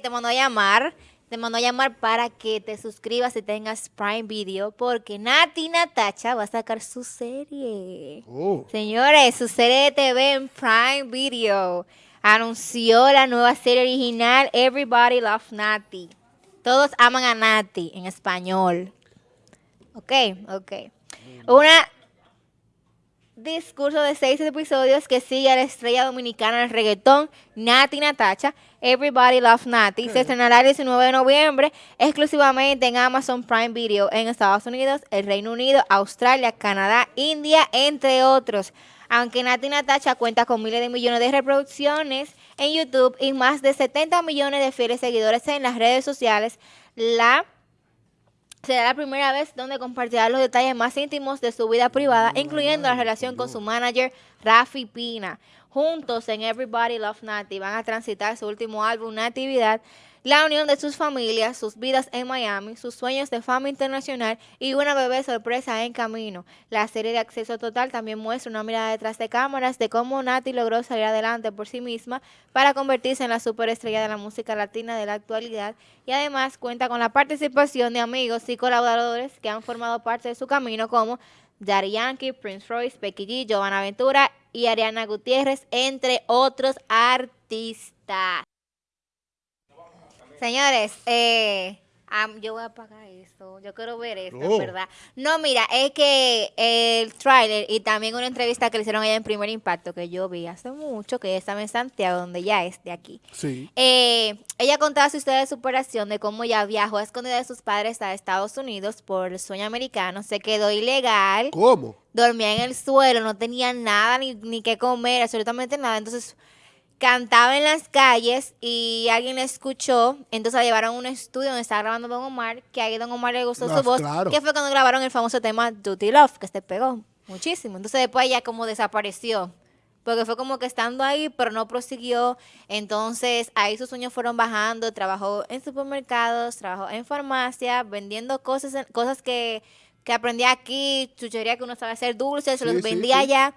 te mandó a llamar, te mandó a llamar para que te suscribas y tengas Prime Video, porque Nati Natacha va a sacar su serie. Oh. Señores, su serie de TV en Prime Video. Anunció la nueva serie original Everybody Love Nati. Todos aman a Nati en español. Ok, ok. Una discurso de seis episodios que sigue a la estrella dominicana del reggaetón, Nati Natacha. Everybody Love Nati. Se estrenará el 19 de noviembre exclusivamente en Amazon Prime Video en Estados Unidos, el Reino Unido, Australia, Canadá, India, entre otros. Aunque Nati Natacha cuenta con miles de millones de reproducciones en YouTube y más de 70 millones de fieles seguidores en las redes sociales, la será la primera vez donde compartirá los detalles más íntimos de su vida privada, incluyendo la relación con su manager Rafi Pina. Juntos en Everybody Love Nati van a transitar su último álbum, Natividad, la unión de sus familias, sus vidas en Miami, sus sueños de fama internacional y una bebé sorpresa en camino. La serie de acceso total también muestra una mirada detrás de cámaras de cómo Nati logró salir adelante por sí misma para convertirse en la superestrella de la música latina de la actualidad y además cuenta con la participación de amigos y colaboradores que han formado parte de su camino como Daddy Yankee, Prince Royce, Becky G, Giovanna Ventura y Ariana Gutiérrez, entre otros artistas. Señores, eh, yo voy a apagar esto. Yo quiero ver esto, Oh. ¿verdad? No, mira, es que el tráiler y también una entrevista que le hicieron ella en Primer Impacto, que yo vi hace mucho, que ella estaba en Santiago, donde ya es de aquí. Sí. Eh, ella contaba su historia de superación, de cómo ella viajó a escondida de sus padres a Estados Unidos por el sueño americano, se quedó ilegal, ¿Cómo? dormía en el suelo, no tenía nada ni, ni que comer, absolutamente nada. Entonces cantaba en las calles y alguien la escuchó, entonces la llevaron a un estudio donde estaba grabando Don Omar, que ahí Don Omar le gustó Ah, su voz, claro. que fue cuando grabaron el famoso tema Duty Love, que se pegó muchísimo. Entonces después ella como desapareció. Porque fue como que estando ahí, pero no prosiguió. Entonces, ahí sus sueños fueron bajando. Trabajó en supermercados, trabajó en farmacia, vendiendo cosas, cosas que, que aprendía aquí, chuchería que uno sabe hacer dulces, se los sí, vendía sí. allá.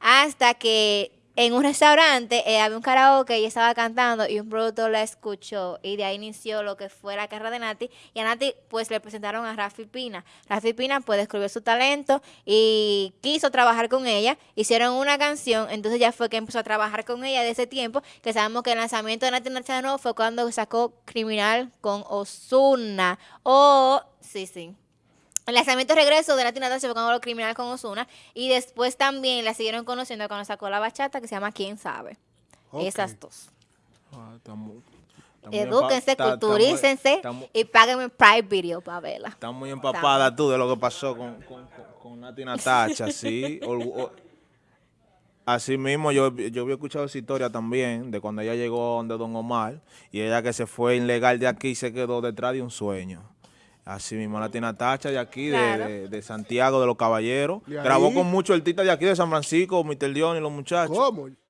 Hasta que en un restaurante eh, había un karaoke y estaba cantando y un productor la escuchó y de ahí inició lo que fue la carrera de Nati y a Nati pues le presentaron a Rafi Pina. Rafi Pina pues descubrió su talento y quiso trabajar con ella, hicieron una canción, entonces ya fue que empezó a trabajar con ella de ese tiempo, que sabemos que el lanzamiento de Nati Nacha fue cuando sacó Criminal con Ozuna. O, sí, sí. El lanzamiento de regreso de Natasha fue cuando lo criminal con Ozuna. Y después también la siguieron conociendo cuando sacó la bachata que se llama ¿Quién sabe? Esas dos. Ah, Edúquense, culturícense y páguenme Prime Video para verla. Está muy empapada tú de lo que pasó con, con, con, con Nati Natacha, sí. O- Así mismo, yo, yo había escuchado esa historia también, de cuando ella llegó donde Don Omar, y ella que se fue ilegal de aquí y se quedó detrás de un sueño. Así mismo, Nati Natacha de aquí, de- Claro. de, de Santiago, de los Caballeros. Grabó con muchos artistas de aquí, de San Francisco, Mr. León y los muchachos. ¿Cómo?